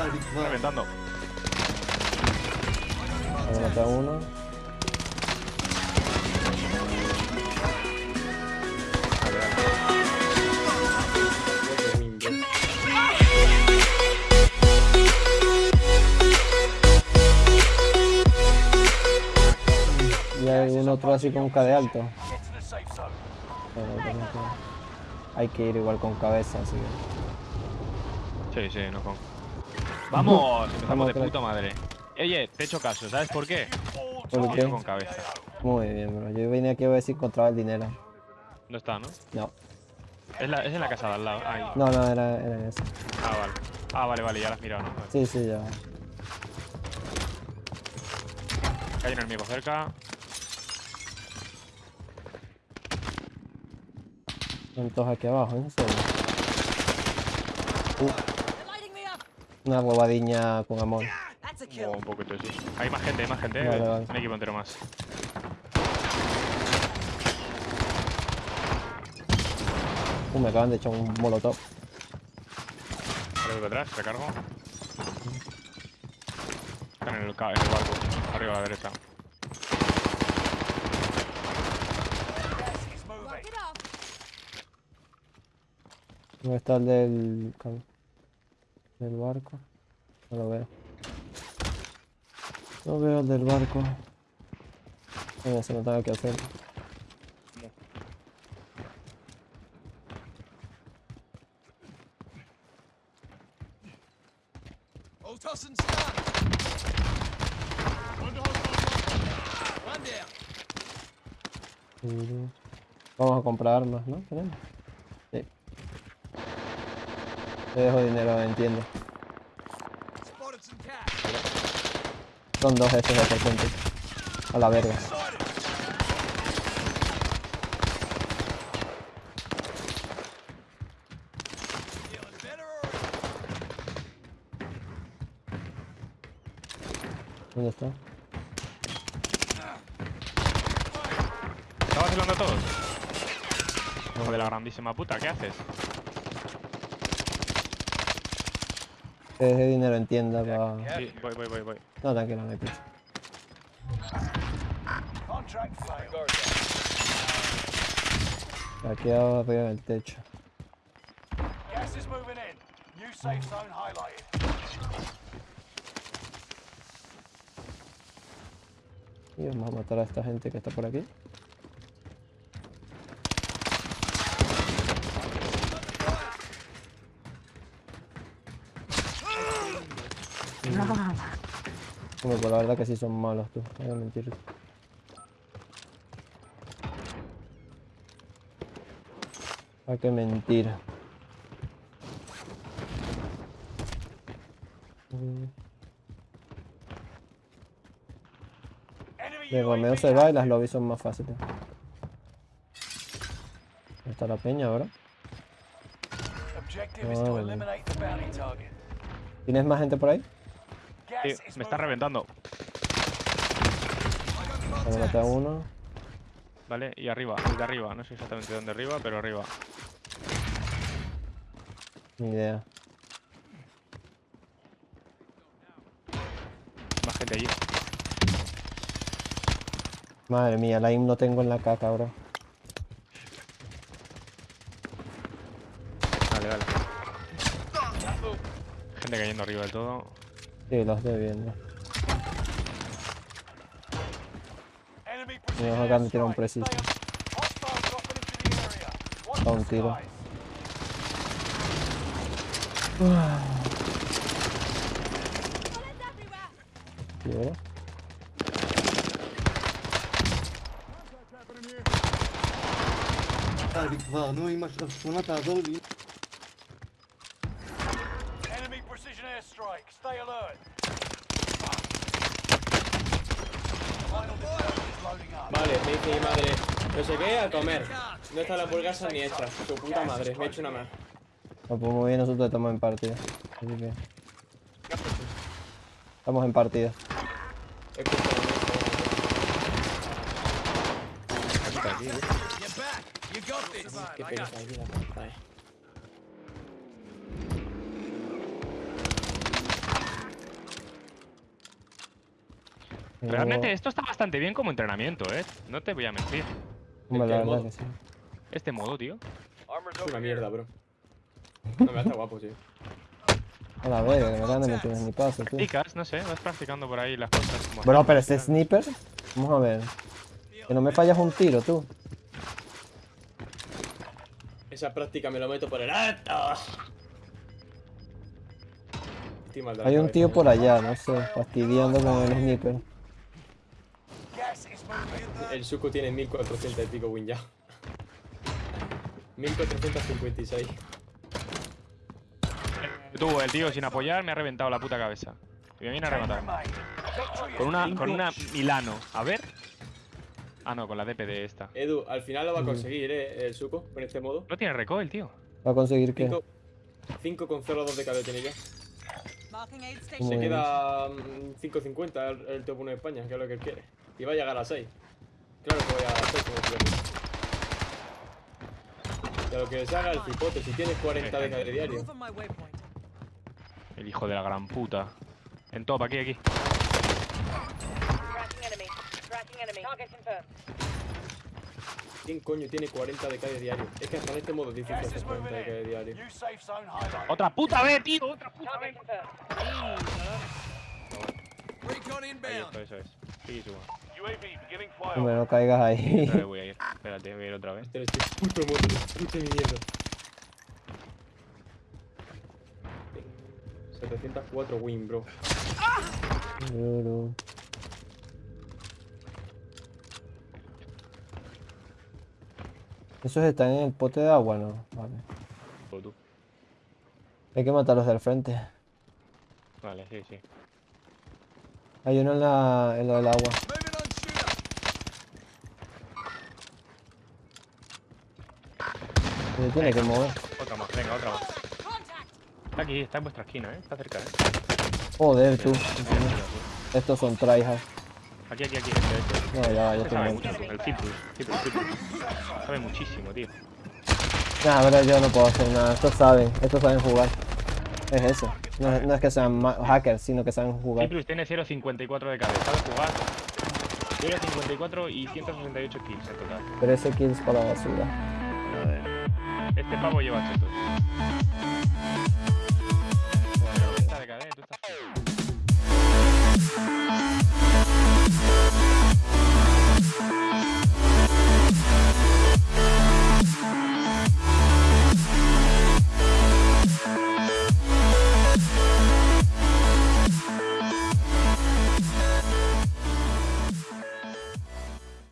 Reventando. Me mata uno. Y hay un otro así con K de alto. Hay que ir igual con cabeza, así que... Sí, sí, no con. ¡Vamos! Empezamos Vamos, de puta madre. Oye, te he hecho caso, ¿sabes por qué? ¿Por qué? con cabeza. Muy bien, bro. Yo vine aquí a ver si encontraba el dinero. No está, ¿no? No, Es, la- es en la casa de al lado. Ahí. no, no, era, era eso. Ah, vale. Ah, vale, vale, ya la has mirado, ¿no? Vale. Sí, sí, ya. Hay un enemigo cerca. Son todos aquí abajo, en serio. Uh. Una huevadiña con amor. Un poquito, sí. Hay más gente, hay más gente. Vale, eh. vale. Un equipo entero más. Uh, me acaban de echar un molotov. Vale, voy atrás, recargo. Están en el, en el barco. Arriba a la derecha. ¿Dónde está el del, del barco? No lo veo. No veo el del barco. Venga, se no tengo que hacer. Vamos a comprar armas, ¿no? ¿Tenemos? Sí. Te dejo dinero, entiendo. Son dos estos de presente. A la verga. ¿Dónde está? ¿Está vacilando a todos? Hijo de la grandísima puta, ¿qué haces? Te dejé dinero en tienda para... Sí, voy, voy, voy, voy. No, tranquilo, no hay prisa. Aquí arriba del techo. Gas is moving in. New safe zone highlighted. Y vamos a matar a esta gente que está por aquí. Hombre, pues la verdad que sí son malos tú, no voy a mentir. Hay que mentir. De Romeo UAV se va y las lobbies son más fáciles. ¿Dónde está la peña ahora? Ah. ¿Tienes más gente por ahí? Me está reventando. Me mata uno. Vale, y arriba, el de arriba. No sé exactamente dónde arriba, pero arriba. Ni idea. Más gente allí. Madre mía, la IM no tengo en la caca, bro. Vale, vale. Gente cayendo arriba del todo. Sí, lo estoy viendo. Acá me tira un airstrike. preciso. Hostiles dropping into the area. Watch Da un tiro. Vale, me dice mi madre, no sé qué, a comer. No están las hamburguesas ni hechas. Tu puta madre, me he hecho una más. Pues muy bien, nosotros estamos en partida. Así que... Estamos en partida. This. qué pereza aquí la puta, eh. Realmente esto está bastante bien como entrenamiento, ¿eh? No te voy a mentir. Hombre, la ¿En qué verdad modo? que sí. Este modo, tío. Es una mierda, bro. No, me está guapo, tío. A la verga, de verdad no me tienes ni paso, tú. Chicas, no sé, vas practicando por ahí las cosas. como Bro, pero ese tal. sniper. Vamos a ver. Que no me fallas un tiro, tú. Esa práctica me lo meto por el alto. Hay un tío por allá, no sé, fastidiando con el sniper. El suco tiene 1400 y pico win ya. 1456. Tú, el tío sin apoyar me ha reventado la puta cabeza. Y me viene a rematar. Con una, con una Milano. A ver. Ah, no, con la DPD esta. Edu, al final lo va a conseguir, eh, el suco, con este modo. No tiene recoil, tío. Va a conseguir que. 5 con 0,2 de KD tiene ya. Se queda mm, 5.50 el, el top 1 de España, que es lo que él quiere. Y va a llegar a 6. Claro que voy a llegar a 6 como tú De lo que se haga el cipote, si tienes 40 de KD diario. El hijo de la gran puta. En top, aquí, aquí. ¿Quién coño tiene 40 de KD diario? Es que hasta en este modo es difícil hacer is 40 moving de KD in. diario. ¡Otra puta vez, tío! ¡Otra puta vez! está, eso es. Sí, suba. Hombre, no caigas ahí. Otra vez voy a ir. Espérate, voy a ir otra vez. Este es puto modo, puta mierda. 704 win, bro. Duro. ¿Esos están en el pote de agua? No. Vale. Hay que matarlos del frente. Vale, sí, sí. Hay uno en, la, en lo del agua. Se tiene que mover. Otra más, venga, otra más. Está aquí, está en vuestra esquina, ¿eh? Está cerca, ¿eh? Joder, tú. Estos son tryhards. Aquí, aquí, aquí. No, ya, va, ya Este sabe estoy mucho, el Citrus. Citrus, Citrus. Sabe muchísimo, tío. Nah, pero yo no puedo hacer nada. Estos saben, estos saben jugar. Es eso. No, es- no es que sean hackers, sino que saben jugar. Citrus tiene 0.54 de cabeza, sabe jugar. 0.54 y 168 kills en total. 13 kills para la basura. Este pavo lleva chetos.